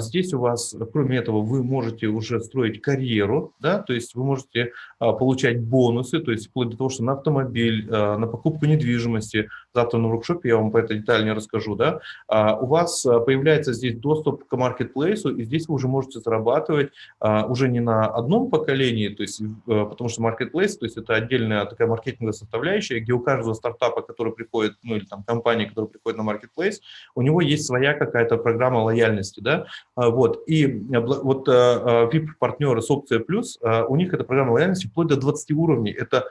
Здесь у вас, кроме этого, вы можете уже строить карьеру, да, то есть вы можете получать бонусы, то есть вплоть до того, что на автомобиль, на покупку недвижимости, завтра на воркшопе я вам по этой детально расскажу, да, а, у вас а, появляется здесь доступ к маркетплейсу, и здесь вы уже можете зарабатывать а, уже не на одном поколении, то есть, а, потому что маркетплейс, то есть это отдельная такая маркетинговая составляющая, где у каждого стартапа, который приходит, ну или там компании, которая приходит на маркетплейс, у него есть своя какая-то программа лояльности, да, а, вот, и вот VIP-партнеры с опцией плюс, у них эта программа лояльности вплоть до 20 уровней. Это,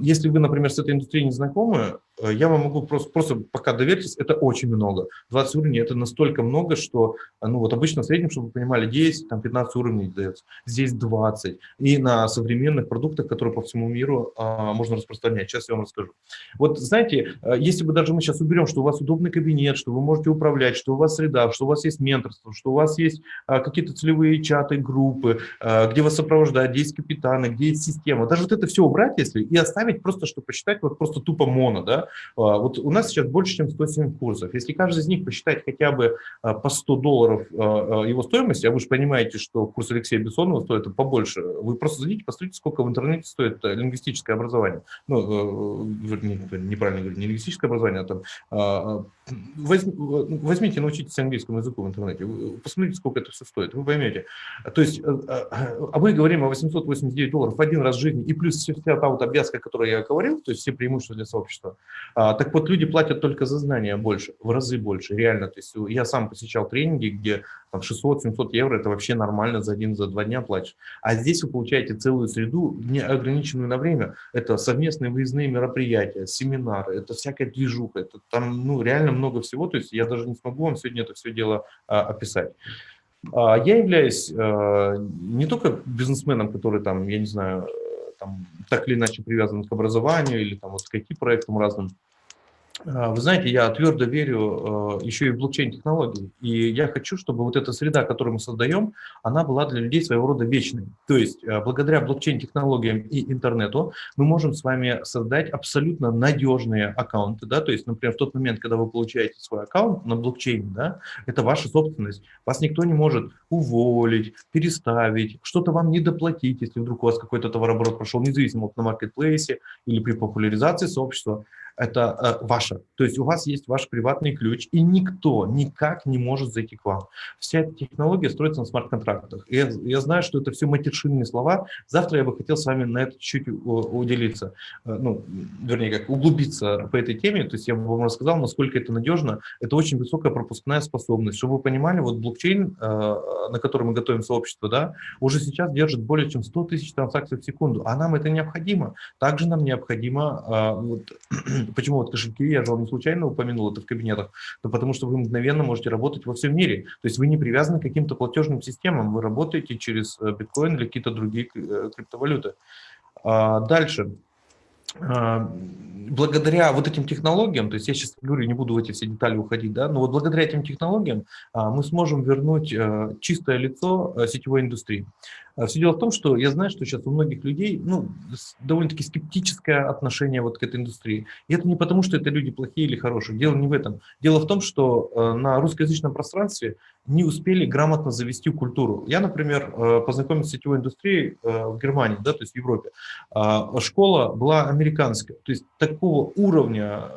если вы, например, с этой индустрией не знакомы, Э, я вам могу просто, просто пока доверьтесь, это очень много. 20 уровней – это настолько много, что э, ну, вот обычно в среднем, чтобы вы понимали, 10, там 15 уровней дается. Здесь 20. И на современных продуктах, которые по всему миру а, можно распространять. Сейчас я вам расскажу. Вот знаете, э, если бы даже мы сейчас уберем, что у вас удобный кабинет, что вы можете управлять, что у вас среда, что у вас есть менторство, что у вас есть а, какие-то целевые чаты, группы, а, где вас сопровождают, где есть капитаны, где есть система. Даже вот это все убрать, если, и оставить просто, чтобы посчитать вот просто тупо моно, да, а, вот у нас сейчас больше, чем 107 курсов. Если каждый из них посчитать хотя бы а, по 100 долларов а, его стоимости, а вы же понимаете, что курс Алексея Бессонова стоит побольше, вы просто зайдите, посмотрите, сколько в интернете стоит лингвистическое образование. Ну, неправильно говорю, не лингвистическое образование, а там возьмите, научитесь английскому языку в интернете, посмотрите, сколько это все стоит, вы поймете. То есть, а мы говорим о 889 долларов в один раз в жизни, и плюс вся та вот обвязка, о которой я говорил, то есть все преимущества для сообщества, а, так вот, люди платят только за знания больше, в разы больше, реально. То есть я сам посещал тренинги, где 600-700 евро – это вообще нормально за один, за два дня платишь. А здесь вы получаете целую среду, не ограниченную на время. Это совместные выездные мероприятия, семинары, это всякая движуха, это там ну, реально много всего. То есть я даже не смогу вам сегодня это все дело а, описать. А, я являюсь а, не только бизнесменом, который там, я не знаю, там, так или иначе привязан к образованию или там, вот, к IT-проектам разным. А, вы знаете, я твердо верю а, еще и в блокчейн-технологии. И я хочу, чтобы вот эта среда, которую мы создаем, она была для людей своего рода вечной. То есть а, благодаря блокчейн-технологиям и интернету мы можем с вами создать абсолютно надежные аккаунты. Да? То есть, например, в тот момент, когда вы получаете свой аккаунт на блокчейне, да, это ваша собственность. Вас никто не может уволить, переставить, что-то вам не доплатить, если вдруг у вас какой-то товарооборот прошел, независимо на маркетплейсе или при популяризации сообщества это э, ваше. То есть у вас есть ваш приватный ключ, и никто никак не может зайти к вам. Вся эта технология строится на смарт-контрактах. Я, я знаю, что это все матершинные слова. Завтра я бы хотел с вами на это чуть-чуть уделиться, э, ну, вернее, как углубиться по этой теме. То есть я бы вам рассказал, насколько это надежно. Это очень высокая пропускная способность. Чтобы вы понимали, вот блокчейн, э, на который мы готовим сообщество, да, уже сейчас держит более чем 100 тысяч транзакций в секунду, а нам это необходимо. Также нам необходимо э, вот, Почему вот кошельки, я же вам не случайно упомянул это в кабинетах, да потому что вы мгновенно можете работать во всем мире. То есть вы не привязаны к каким-то платежным системам, вы работаете через э, биткоин или какие-то другие э, криптовалюты. А, дальше. А, благодаря вот этим технологиям, то есть я сейчас говорю, не буду в эти все детали уходить, да, но вот благодаря этим технологиям а, мы сможем вернуть э, чистое лицо сетевой индустрии. А Все дело в том, что я знаю, что сейчас у многих людей ну, довольно-таки скептическое отношение вот к этой индустрии. И это не потому, что это люди плохие или хорошие. Дело не в этом. Дело в том, что э, на русскоязычном пространстве не успели грамотно завести культуру. Я, например, э, познакомился с сетевой индустрией э, в Германии, да, то есть в Европе. А школа была американская. То есть такого уровня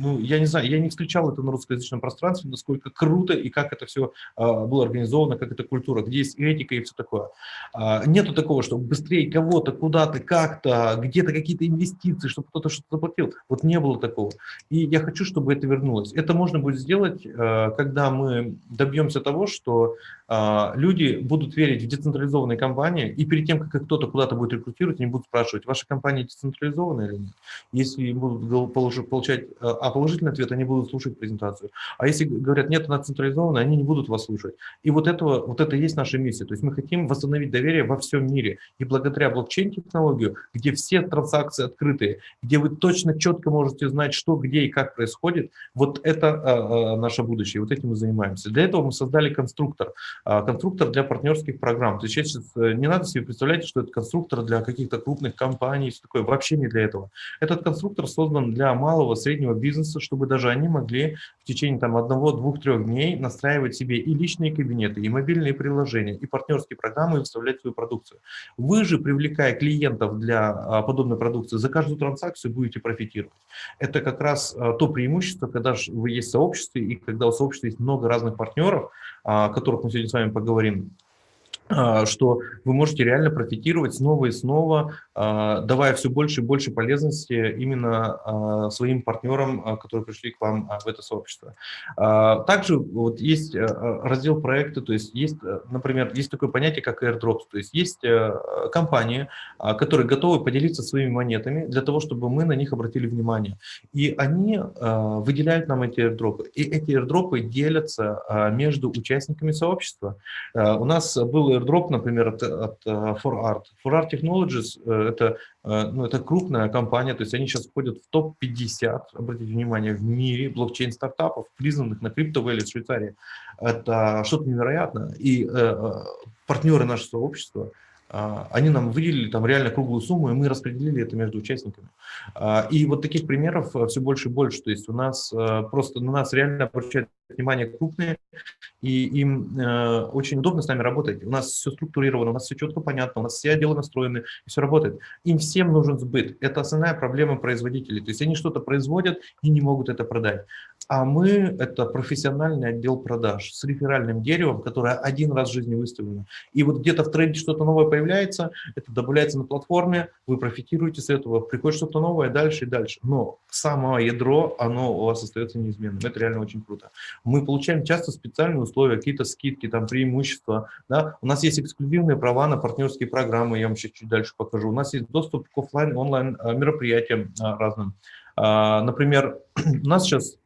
ну, я не знаю, я не встречал это на русскоязычном пространстве, насколько круто и как это все было организовано, как эта культура, где есть этика и все такое. А, нету такого, что быстрее кого-то, куда-то, как-то, где-то какие-то инвестиции, чтобы кто-то что-то заплатил. Вот не было такого. И я хочу, чтобы это вернулось. Это можно будет сделать, а, когда мы добьемся того, что люди будут верить в децентрализованные компании, и перед тем, как кто-то куда-то будет рекрутировать, они будут спрашивать, ваша компания децентрализованная или нет. Если будут получать а, а положительный ответ, они будут слушать презентацию. А если говорят, нет, она централизованная, они не будут вас слушать. И вот, этого, вот это и есть наша миссия. То есть мы хотим восстановить доверие во всем мире. И благодаря блокчейн-технологию, где все транзакции открытые, где вы точно, четко можете знать, что, где и как происходит, вот это а, а, наше будущее. Вот этим мы занимаемся. Для этого мы создали конструктор. А, конструктор для партнерских программ. То есть сейчас э, не надо себе представлять, что это конструктор для каких-то крупных компаний, все такое. Вообще не для этого. Этот конструктор создан для малого, среднего бизнеса, чтобы даже они могли в течение там, одного, двух, трех дней настраивать себе и личные кабинеты, и мобильные приложения, и партнерские программы, и выставлять свою продукцию. Вы же, привлекая клиентов для а, подобной продукции, за каждую транзакцию будете профитировать. Это как раз а, то преимущество, когда вы есть в сообществе, и когда у сообщества есть много разных партнеров, которых мы сегодня с вами поговорим, что вы можете реально профитировать снова и снова, а, давая все больше и больше полезности именно а, своим партнерам, которые пришли к вам в это сообщество. Также вот есть раздел проекта, то есть есть, например, есть такое понятие, как airdrops, то есть есть компании, которые готовы поделиться своими монетами для того, чтобы мы на них обратили внимание. И они выделяют нам эти airdropы. И эти airdropы делятся между участниками сообщества. У нас был airdrop, например, от, от ForArt. ForArt Technologies э, – это, э, ну, это крупная компания, то есть они сейчас входят в топ-50, обратите внимание, в мире блокчейн-стартапов, признанных на CryptoValley в Швейцарии. Это что-то невероятное. И э, э партнеры нашего сообщества – они нам выделили там реально круглую сумму, и мы распределили это между участниками. И вот таких примеров все больше и больше. То есть у нас просто на нас реально обращают внимание крупные, и им э, очень удобно с нами работать. У нас все структурировано, у нас все четко понятно, у нас все отделы настроены, и все работает. Им всем нужен сбыт. Это основная проблема производителей. То есть они что-то производят и не могут это продать. А мы – это профессиональный отдел продаж с реферальным деревом, которое один раз в жизни выставлено. И вот где-то в тренде что-то новое появляется, это добавляется на платформе, вы профитируете с этого, приходит что-то новое дальше и дальше. Но само ядро, оно у вас остается неизменным. Это реально очень круто мы получаем часто специальные условия, какие-то скидки, там преимущества. Да? У нас есть эксклюзивные права на партнерские программы, я вам сейчас чуть дальше покажу. У нас есть доступ к офлайн, онлайн а, мероприятиям а, разным. А, например, у нас сейчас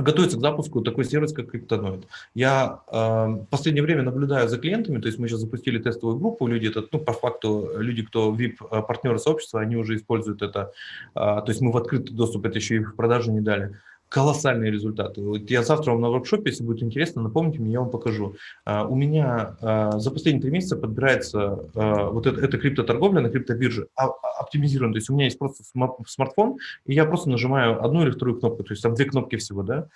готовится к запуску такой сервис, как Криптоноид. Я э, в последнее время наблюдаю за клиентами, то есть мы сейчас запустили тестовую группу, люди, это, ну, по факту, люди, кто VIP-партнеры сообщества, они уже используют это, э, то есть мы в открытый доступ это еще и в продажу не дали колоссальные результаты. Вот я завтра вам на воркшопе, если будет интересно, напомните мне, я вам покажу. Uh, у меня uh, за последние три месяца подбирается uh, вот это, это криптоторговля на криптобирже а, оптимизирована. То есть у меня есть просто смартфон, и я просто нажимаю одну или вторую кнопку, то есть там две кнопки всего, да.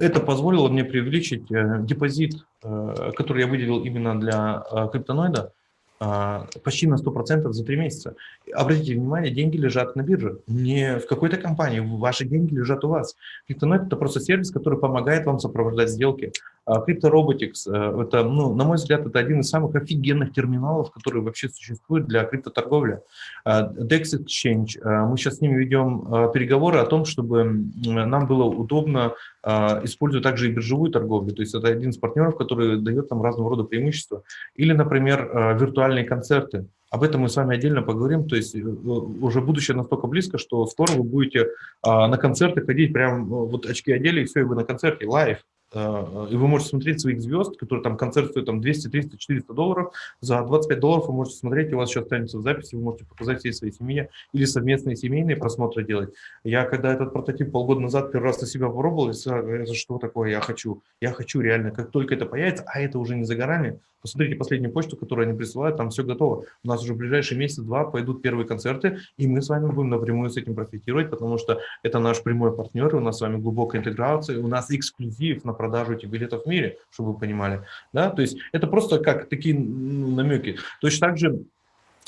Это позволило мне привлечить э, депозит, э, который я выделил именно для криптоноида, а, почти на 100% за три месяца. Обратите внимание, деньги лежат на бирже, не в какой-то компании, ваши деньги лежат у вас. CryptoNet – это просто сервис, который помогает вам сопровождать сделки. CryptoRobotics а, – это, ну, на мой взгляд, это один из самых офигенных терминалов, которые вообще существуют для криптоторговли. А, Dex Exchange, мы сейчас с ними ведем переговоры о том, чтобы нам было удобно использовать также и биржевую торговлю. То есть это один из партнеров, который дает нам разного рода преимущества. Или, например, виртуальные концерты. Об этом мы с вами отдельно поговорим. То есть э, уже будущее настолько близко, что скоро вы будете а, на концерты ходить, прям э, вот очки одели, и все, и вы на концерте, live. А, и вы можете смотреть своих звезд, которые там концерт стоит там 200, 300, 400 долларов. За 25 долларов вы можете смотреть, у вас еще останется в записи, вы можете показать всей своей семье или совместные семейные просмотры делать. Я когда этот прототип полгода назад первый раз на себя попробовал, я что такое я хочу? Я хочу реально, как только это появится, а это уже не за горами, Посмотрите последнюю почту, которую они присылают, там все готово. У нас уже в ближайшие месяц-два пойдут первые концерты, и мы с вами будем напрямую с этим профитировать, потому что это наш прямой партнер, у нас с вами глубокая интеграция, у нас эксклюзив на продажу этих билетов в мире, чтобы вы понимали. Да? То есть это просто как такие ну, намеки. Точно так же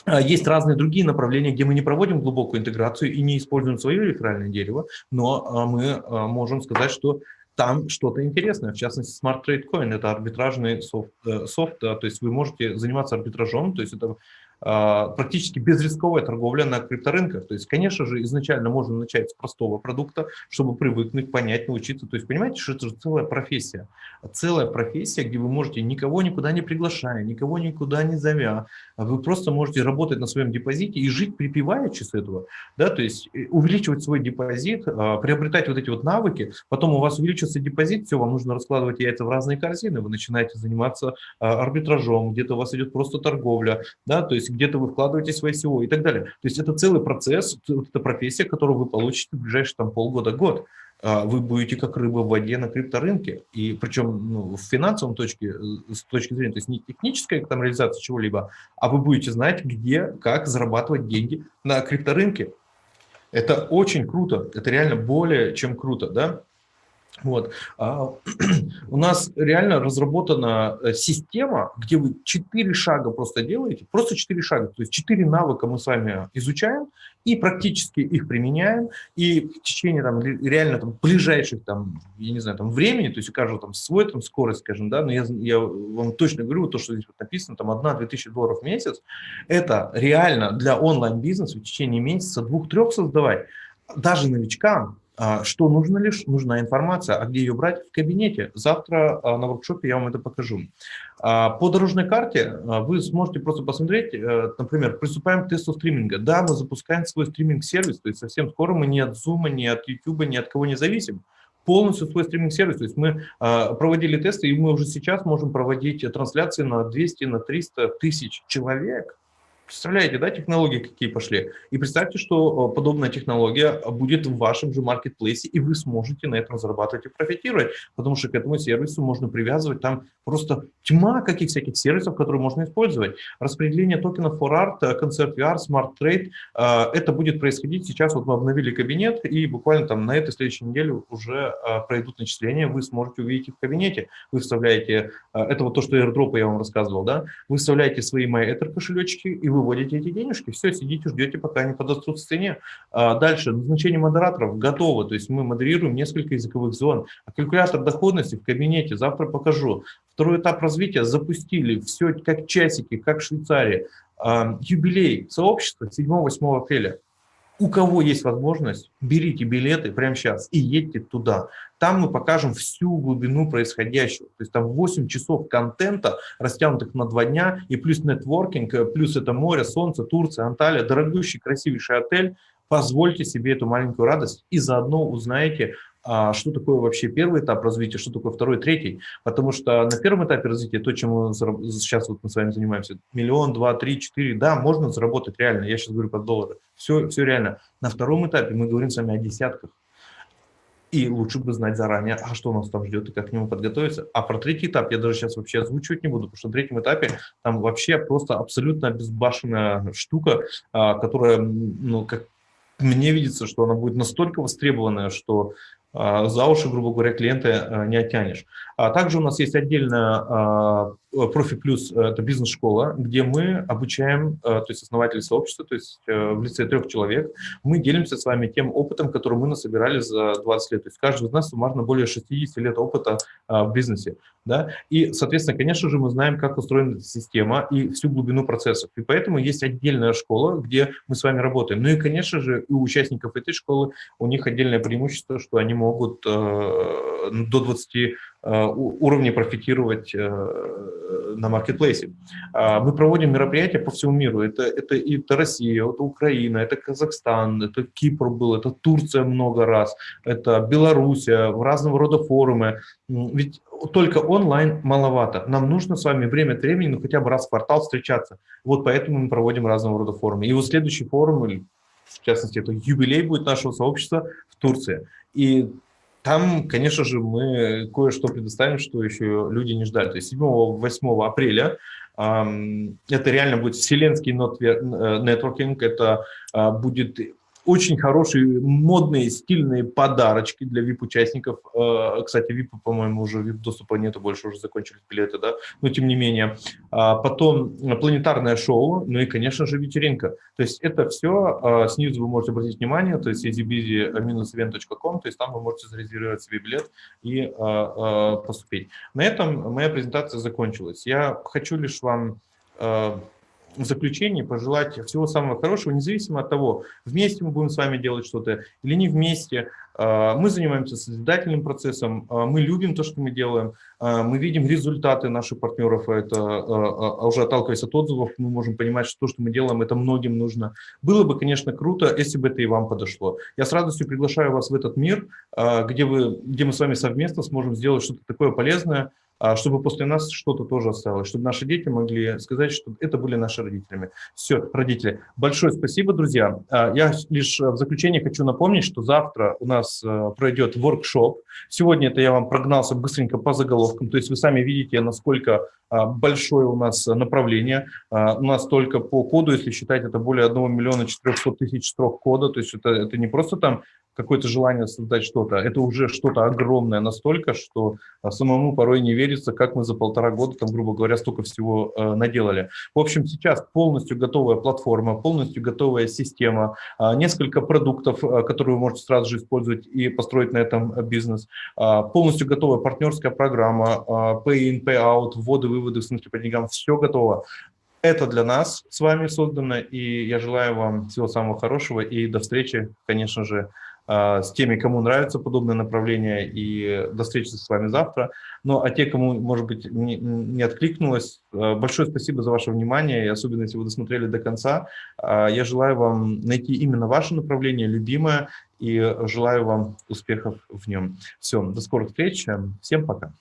а, есть разные другие направления, где мы не проводим глубокую интеграцию и не используем свое реферальное дерево, но а, мы а, можем сказать, что там что-то интересное, в частности, Smart Trade Coin – это арбитражный софт, э, софт, то есть вы можете заниматься арбитражом, то есть это практически безрисковая торговля на крипторынках. То есть, конечно же, изначально можно начать с простого продукта, чтобы привыкнуть, понять, научиться. То есть, понимаете, что это же целая профессия. Целая профессия, где вы можете никого никуда не приглашая, никого никуда не зовя, вы просто можете работать на своем депозите и жить припеваючи с этого. Да? То есть, э, увеличивать свой депозит, а, приобретать вот эти вот навыки, потом у вас увеличится депозит, все, вам нужно раскладывать яйца в разные корзины, вы начинаете заниматься а, арбитражом, где-то у вас идет просто торговля, да, то есть есть где-то вы вкладываете свои SEO и так далее. То есть это целый процесс, это профессия, которую вы получите в ближайшие там, полгода-год. А вы будете как рыба в воде на крипторынке, и причем ну, в финансовом точке, э, с точки зрения, то есть не техническая там реализация чего-либо, а вы будете знать, где, как зарабатывать деньги на крипторынке. Это очень круто, это реально более чем круто, да? Вот. А, у нас реально разработана э, система, где вы четыре шага просто делаете, просто четыре шага, то есть четыре навыка мы с вами изучаем и практически их применяем, и в течение там, реально там, ближайших там, я не знаю, там, времени, то есть у каждого там свой там, скорость, скажем, да, но я, я вам точно говорю, то, что здесь вот написано, там 1-2 тысячи долларов в месяц, это реально для онлайн-бизнеса в течение месяца двух-трех создавать, даже новичкам, что нужно лишь? Нужна информация. А где ее брать? В кабинете. Завтра а, на воркшопе я вам это покажу. А, по дорожной карте вы сможете просто посмотреть, э, например, приступаем к тесту стриминга. Да, мы запускаем свой стриминг-сервис, то есть совсем скоро мы ни от Zoom, ни от YouTube, ни от кого не зависим полностью свой стриминг-сервис. То есть мы проводили тесты, и мы уже сейчас можем проводить трансляции на 200, на 300 тысяч человек Представляете, да, технологии какие пошли? И представьте, что э, подобная технология будет в вашем же маркетплейсе, и вы сможете на этом зарабатывать и профитировать, потому что к этому сервису можно привязывать там просто тьма каких всяких сервисов, которые можно использовать. Распределение токенов for art, э, концерт VR, Smart Trade, э, это будет происходить сейчас, вот мы обновили кабинет, и буквально там на этой следующей неделе уже пройдут начисления, вы сможете увидеть их в кабинете. Вы вставляете, это вот то, что airdrop я вам рассказывал, да, вы вставляете свои MyEther кошелечки, и вы выводите эти денежки, все, сидите, ждете, пока они подрастут в цене. А дальше, назначение модераторов готово, то есть мы модерируем несколько языковых зон. А калькулятор доходности в кабинете, завтра покажу. Второй этап развития запустили, все как часики, как в Швейцарии. А, юбилей сообщества 7-8 апреля у кого есть возможность, берите билеты прямо сейчас и едьте туда. Там мы покажем всю глубину происходящего. То есть там 8 часов контента, растянутых на два дня, и плюс нетворкинг, плюс это море, солнце, Турция, Анталия, дорогущий, красивейший отель. Позвольте себе эту маленькую радость и заодно узнаете, а что такое вообще первый этап развития, что такое второй, третий. Потому что на первом этапе развития, то, чем мы сейчас вот мы с вами занимаемся, миллион, два, три, четыре, да, можно заработать реально, я сейчас говорю про доллары, все, все реально. На втором этапе мы говорим с вами о десятках. И лучше бы знать заранее, а что нас там ждет и как к нему подготовиться. А про третий этап я даже сейчас вообще озвучивать не буду, потому что на третьем этапе там вообще просто абсолютно безбашенная штука, а, которая, ну, как мне видится, что она будет настолько востребованная, что за уши, грубо говоря, клиента не оттянешь. А также у нас есть отдельная Профи Плюс – это бизнес-школа, где мы обучаем, то есть основатели сообщества, то есть э, в лице трех человек, мы делимся с вами тем опытом, который мы насобирали за 20 лет. То есть каждый из нас суммарно более 60 лет опыта в бизнесе. Да? И, соответственно, конечно же, мы знаем, как устроена эта система и всю глубину процессов. И поэтому есть отдельная школа, где мы с вами работаем. Ну и, конечно же, у участников этой школы у них отдельное преимущество, что они могут э, до 20 Э, уровне профитировать э, на маркетплейсе. А, мы проводим мероприятия по всему миру. Это, это, это Россия, это Украина, это Казахстан, это Кипр был, это Турция много раз, это Белоруссия, разного рода форумы. Ведь только онлайн маловато. Нам нужно с вами время от времени, ну хотя бы раз в квартал встречаться. Вот поэтому мы проводим разного рода форумы. И вот следующий форум, в частности, это юбилей будет нашего сообщества в Турции. И там, конечно же, мы кое-что предоставим, что еще люди не ждали. То есть 7-8 апреля это реально будет вселенский нетворкинг, это а, будет очень хорошие, модные, стильные подарочки для VIP-участников. Э, кстати, VIP, по-моему, уже VIP-доступа нету, больше уже закончились билеты, да, но тем не менее. А потом планетарное шоу, ну и, конечно же, вечеринка. То есть это все, э, снизу вы можете обратить внимание, то есть easybizy-event.com, то есть там вы можете зарезервировать себе билет и э, поступить. На этом моя презентация закончилась. Я хочу лишь вам в заключении пожелать всего самого хорошего, независимо от того, вместе мы будем с вами делать что-то или не вместе. А, мы занимаемся созидательным процессом, а, мы любим то, что мы делаем, а, мы видим результаты наших партнеров, это уже отталкиваясь от отзывов, мы можем понимать, что то, что мы делаем, это многим нужно. Было бы, конечно, круто, если бы это и вам подошло. Я с радостью приглашаю вас в этот мир, где, вы, где мы с вами совместно сможем сделать что-то такое полезное, чтобы после нас что-то тоже осталось, чтобы наши дети могли сказать, что это были наши родителями. Все, родители. Большое спасибо, друзья. А, я лишь в заключение хочу напомнить, что завтра у нас э, пройдет воркшоп. Сегодня это я вам прогнался быстренько по заголовкам, то есть вы сами видите, насколько а, большое у нас направление. У нас только по коду, если считать, это более 1 миллиона 400 тысяч строк кода, то есть это, это не просто там какое-то желание создать что-то. Это уже что-то огромное настолько, что а, самому порой не верится, как мы за полтора года, там, грубо говоря, столько всего э, наделали. В общем, сейчас полностью готовая платформа, полностью готовая система, э, несколько продуктов, э, которые вы можете сразу же использовать и построить на этом бизнес, э, полностью готовая партнерская программа, э, pay-in, pay-out, вводы, выводы, в смысле по деньгам, все готово. Это для нас с вами создано, и я желаю вам всего самого хорошего и до встречи, конечно же, с теми, кому нравится подобное направление, и до встречи с вами завтра. Ну, а те, кому, может быть, не, не откликнулось, а, большое спасибо за ваше внимание, и особенно, если вы досмотрели до конца. А, я желаю вам найти именно ваше направление, любимое, и желаю вам успехов в нем. Все, до скорых встреч, всем пока.